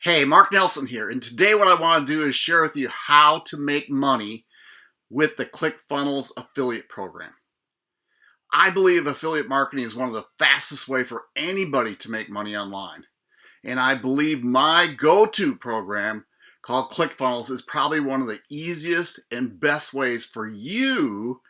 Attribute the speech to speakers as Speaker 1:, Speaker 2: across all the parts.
Speaker 1: Hey, Mark Nelson here, and today what I want to do is share with you how to make money with the ClickFunnels affiliate program. I believe affiliate marketing is one of the fastest way for anybody to make money online. And I believe my go-to program called ClickFunnels is probably one of the easiest and best ways for you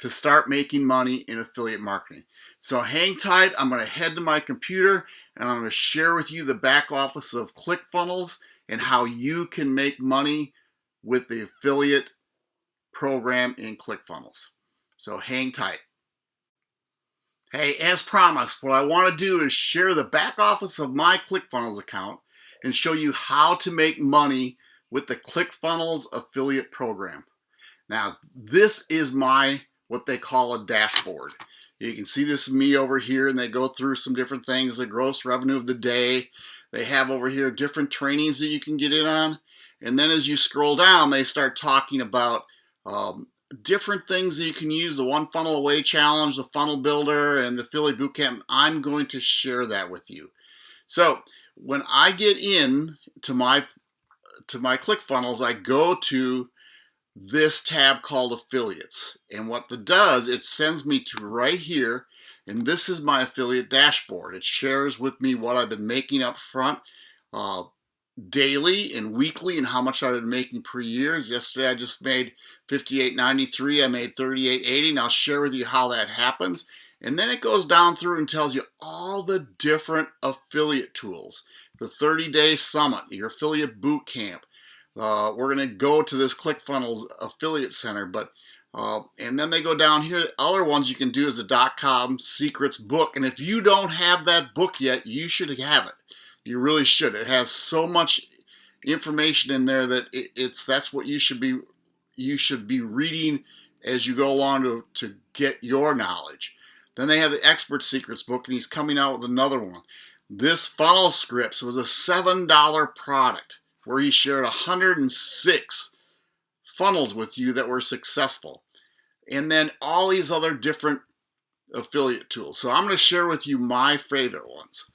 Speaker 1: to start making money in affiliate marketing. So hang tight, I'm going to head to my computer and I'm going to share with you the back office of ClickFunnels and how you can make money with the affiliate program in ClickFunnels. So hang tight. Hey, as promised, what I want to do is share the back office of my ClickFunnels account and show you how to make money with the ClickFunnels affiliate program. Now, this is my what they call a dashboard. You can see this me over here and they go through some different things, the gross revenue of the day. They have over here different trainings that you can get in on. And then as you scroll down, they start talking about um, different things that you can use, the One Funnel Away Challenge, the Funnel Builder, and the Affiliate Bootcamp. I'm going to share that with you. So when I get in to my to my ClickFunnels, I go to this tab called affiliates. And what that does, it sends me to right here, and this is my affiliate dashboard. It shares with me what I've been making up front uh, daily and weekly and how much I've been making per year. Yesterday I just made 58.93, I made 38.80, and I'll share with you how that happens. And then it goes down through and tells you all the different affiliate tools. The 30-day summit, your affiliate boot camp, uh, we're going to go to this ClickFunnels affiliate center, but uh, and then they go down here. Other ones you can do is DotCom Secrets book, and if you don't have that book yet, you should have it. You really should. It has so much information in there that it, it's that's what you should be you should be reading as you go along to, to get your knowledge. Then they have the expert secrets book, and he's coming out with another one. This funnel scripts was a seven dollar product where he shared 106 funnels with you that were successful. And then all these other different affiliate tools. So I'm going to share with you my favorite ones.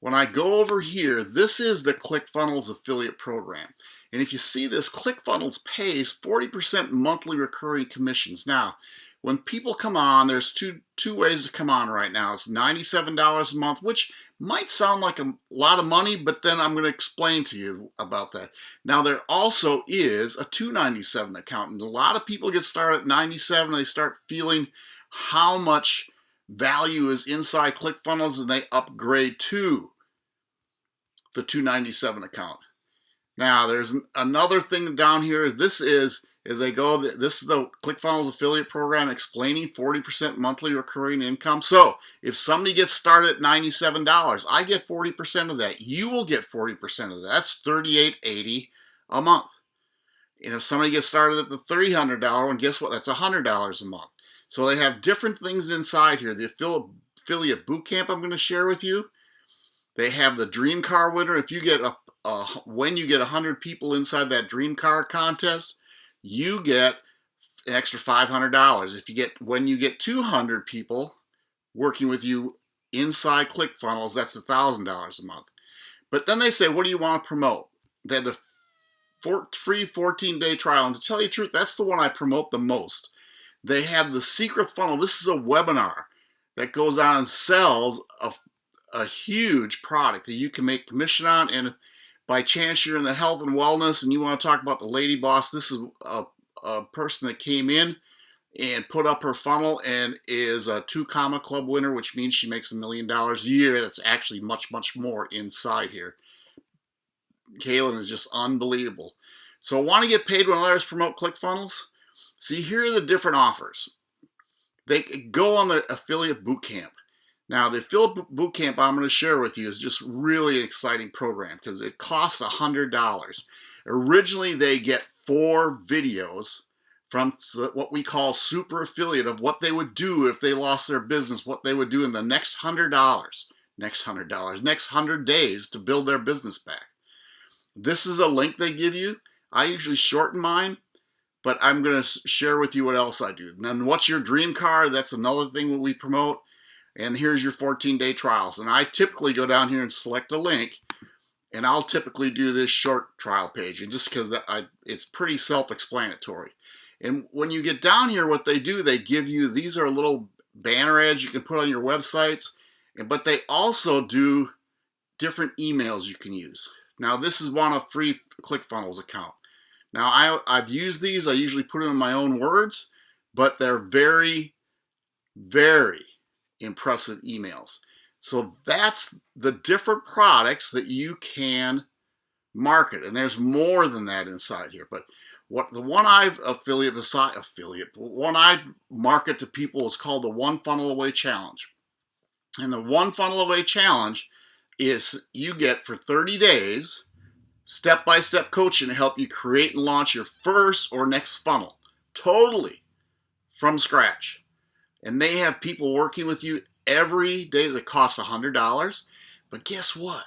Speaker 1: When I go over here, this is the ClickFunnels affiliate program. And if you see this, ClickFunnels pays 40% monthly recurring commissions. Now, when people come on, there's two two ways to come on right now. It's $97 a month, which might sound like a lot of money, but then I'm going to explain to you about that. Now, there also is a 297 account, and a lot of people get started at 97, they start feeling how much value is inside ClickFunnels, and they upgrade to the 297 account. Now, there's another thing down here. This is as they go, this is the ClickFunnels affiliate program explaining 40% monthly recurring income. So if somebody gets started at $97, I get 40% of that. You will get 40% of that. That's $38.80 a month. And if somebody gets started at the $300 one, guess what? That's $100 a month. So they have different things inside here. The affiliate bootcamp I'm going to share with you. They have the dream car winner. If you get a, a when you get 100 people inside that dream car contest, you get an extra $500. If you get, when you get 200 people working with you inside ClickFunnels, that's $1,000 a month. But then they say, what do you want to promote? They have the four, free 14-day trial. And to tell you the truth, that's the one I promote the most. They have the secret funnel. This is a webinar that goes on and sells a, a huge product that you can make commission on. And by chance you're in the health and wellness and you want to talk about the lady boss, this is a, a person that came in and put up her funnel and is a two comma club winner, which means she makes a million dollars a year. That's actually much, much more inside here. Kaylin is just unbelievable. So want to get paid when others promote ClickFunnels? See, here are the different offers. They go on the affiliate bootcamp. Now, the Affiliate Bootcamp I'm going to share with you is just really an exciting program because it costs $100. Originally, they get four videos from what we call super affiliate of what they would do if they lost their business, what they would do in the next $100, next $100, next 100 days to build their business back. This is a link they give you. I usually shorten mine, but I'm going to share with you what else I do. And then what's your dream car? That's another thing that we promote and here's your 14 day trials. And I typically go down here and select a link And I'll typically do this short trial page, and just because that I, it's pretty self-explanatory. And when you get down here, what they do, they give you, these are little banner ads you can put on your websites, and but they also do different emails you can use. Now this is one of free ClickFunnels account. Now I, I've used these, I usually put them in my own words, but they're very, very impressive emails. So that's the different products that you can market. And there's more than that inside here. But what the one I affiliate beside affiliate, one I market to people is called the One Funnel Away Challenge. And the One Funnel Away Challenge is you get for 30 days step-by-step -step coaching to help you create and launch your first or next funnel totally from scratch. And they have people working with you every day that costs $100. But guess what?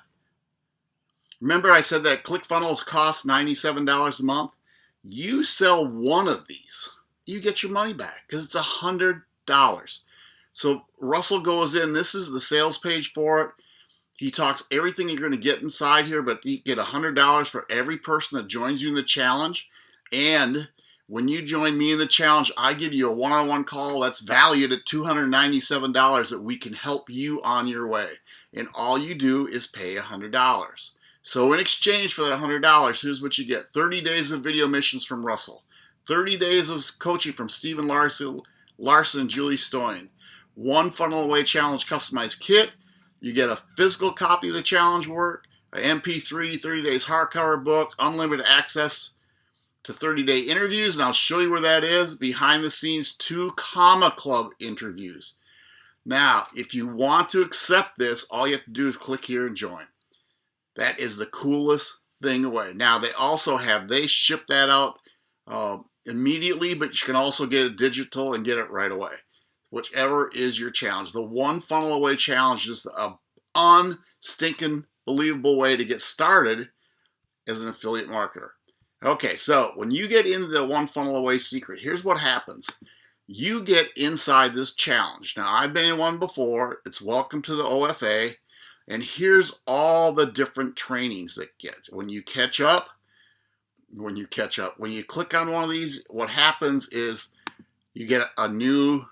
Speaker 1: Remember I said that ClickFunnels cost $97 a month? You sell one of these, you get your money back because it's $100. So Russell goes in, this is the sales page for it. He talks everything you're going to get inside here, but you get $100 for every person that joins you in the challenge. And when you join me in the challenge, I give you a one-on-one call that's valued at $297 that we can help you on your way. And all you do is pay $100. So in exchange for that $100, here's what you get. 30 days of video missions from Russell. 30 days of coaching from Stephen Larsen, Larsen and Julie Stoian. One Funnel Away Challenge customized kit. You get a physical copy of the challenge work, an MP3, 30 days hardcover book, unlimited access to 30 day interviews, and I'll show you where that is behind the scenes two Comma Club interviews. Now, if you want to accept this, all you have to do is click here and join. That is the coolest thing away. Now, they also have, they ship that out uh, immediately, but you can also get it digital and get it right away. Whichever is your challenge. The one funnel away challenge is a unstinking believable way to get started as an affiliate marketer. Okay, so when you get into the one funnel away secret, here's what happens. You get inside this challenge. Now, I've been in one before. It's welcome to the OFA. And here's all the different trainings that get. When you catch up, when you catch up, when you click on one of these, what happens is you get a new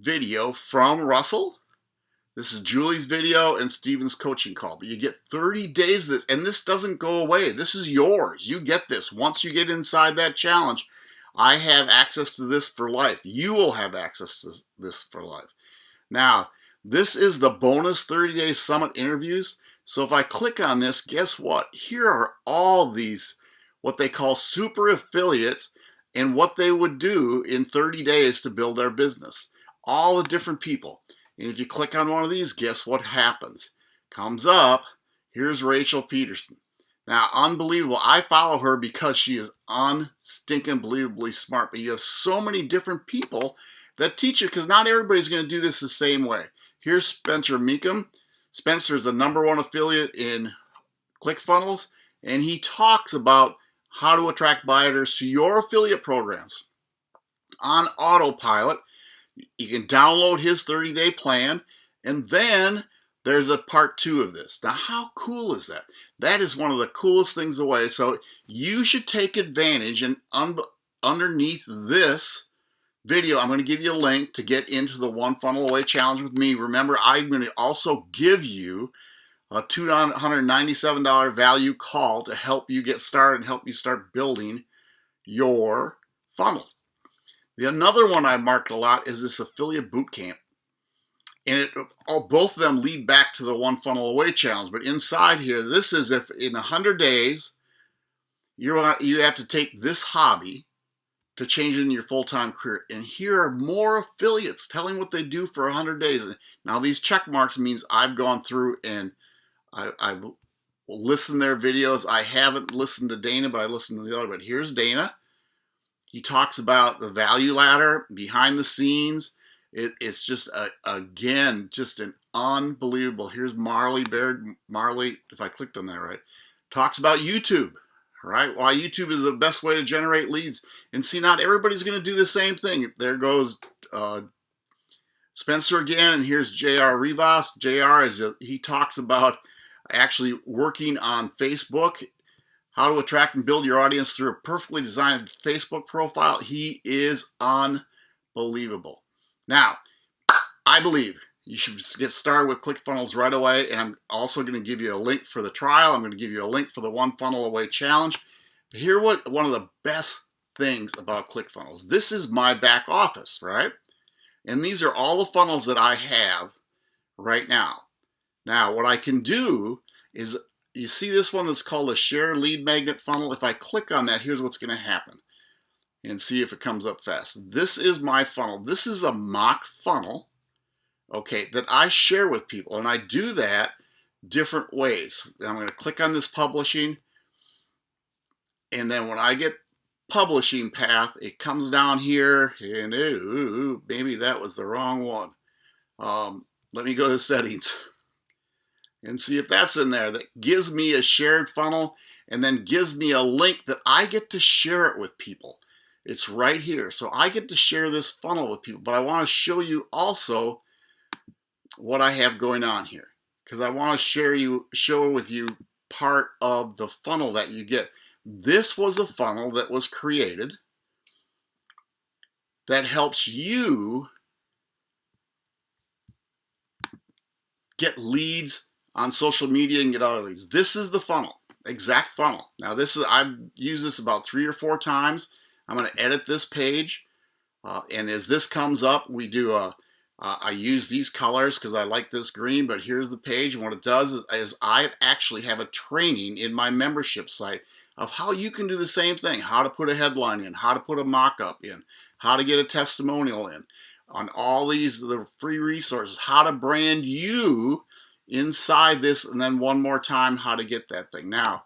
Speaker 1: video from Russell this is Julie's video and Stephen's coaching call, but you get 30 days of this, and this doesn't go away. This is yours. You get this. Once you get inside that challenge, I have access to this for life. You will have access to this for life. Now, this is the bonus 30 day summit interviews. So if I click on this, guess what? Here are all these, what they call super affiliates and what they would do in 30 days to build their business. All the different people. And if you click on one of these, guess what happens? Comes up, here's Rachel Pedersen. Now, unbelievable. I follow her because she is unstinking believably smart. But you have so many different people that teach you because not everybody's going to do this the same way. Here's Spencer Mecham. Spencer is the number one affiliate in ClickFunnels, and he talks about how to attract buyers to your affiliate programs on autopilot you can download his 30 day plan and then there's a part two of this. Now, how cool is that? That is one of the coolest things away. So you should take advantage and un underneath this video, I'm going to give you a link to get into the One Funnel Away Challenge with me. Remember, I'm going to also give you a $297 value call to help you get started and help you start building your funnel. The another one I marked a lot is this affiliate bootcamp. And it, all, both of them lead back to the one funnel away challenge. But inside here, this is if in 100 days, you're, you have to take this hobby to change it in your full-time career. And here are more affiliates telling what they do for 100 days. Now these check marks means I've gone through and I, I've listened to their videos. I haven't listened to Dana, but I listened to the other. But here's Dana. He talks about the value ladder behind the scenes. It, it's just, a, again, just an unbelievable. Here's Marley Baird. Marley, if I clicked on that right, talks about YouTube, right? Why YouTube is the best way to generate leads. And see, not everybody's going to do the same thing. There goes uh, Spencer again, and here's J.R. Rivas. J.R. is a, he talks about actually working on Facebook, how to attract and build your audience through a perfectly designed Facebook profile. He is unbelievable. Now, I believe you should get started with ClickFunnels right away, and I'm also going to give you a link for the trial. I'm going to give you a link for the one funnel away challenge. Here, what one of the best things about ClickFunnels. This is my back office, right? And these are all the funnels that I have right now. Now, what I can do is, you see this one that's called a share lead magnet funnel? If I click on that, here's what's gonna happen. And see if it comes up fast. This is my funnel. This is a mock funnel, okay, that I share with people. And I do that different ways. I'm gonna click on this publishing. And then when I get publishing path, it comes down here and ooh, maybe that was the wrong one. Um, let me go to settings and see if that's in there. That gives me a shared funnel and then gives me a link that I get to share it with people. It's right here. So I get to share this funnel with people, but I want to show you also what I have going on here because I want to share you, show with you part of the funnel that you get. This was a funnel that was created that helps you get leads on social media and get other these. This is the funnel, exact funnel. Now this is, I've used this about three or four times. I'm gonna edit this page. Uh, and as this comes up, we do a, uh, I use these colors because I like this green, but here's the page. And what it does is, is I actually have a training in my membership site of how you can do the same thing, how to put a headline in, how to put a mock-up in, how to get a testimonial in, on all these the free resources, how to brand you inside this, and then one more time, how to get that thing. Now,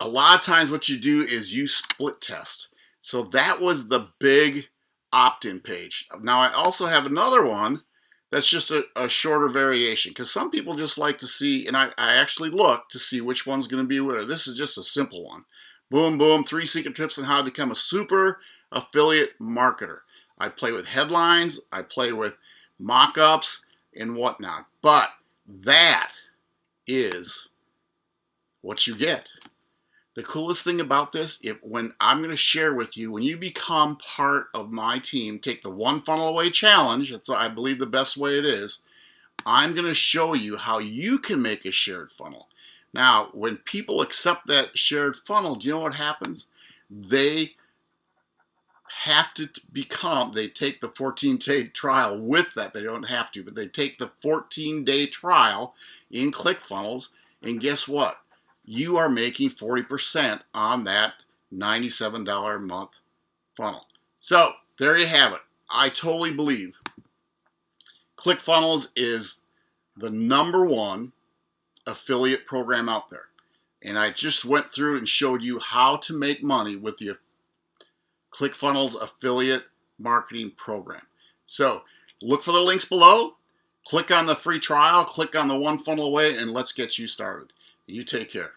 Speaker 1: a lot of times what you do is you split test. So that was the big opt-in page. Now I also have another one that's just a, a shorter variation because some people just like to see, and I, I actually look to see which one's going to be winner. This is just a simple one. Boom, boom, three secret tips on how to become a super affiliate marketer. I play with headlines, I play with mock-ups and whatnot, but that is what you get. The coolest thing about this, if when I'm going to share with you, when you become part of my team, take the one funnel away challenge, that's I believe the best way it is, I'm going to show you how you can make a shared funnel. Now, when people accept that shared funnel, do you know what happens? They have to become, they take the 14 day trial with that. They don't have to, but they take the 14 day trial in ClickFunnels, and guess what? you are making 40% on that $97 a month funnel. So there you have it. I totally believe ClickFunnels is the number one affiliate program out there. And I just went through and showed you how to make money with the ClickFunnels affiliate marketing program. So look for the links below, click on the free trial, click on the one funnel away, and let's get you started. You take care.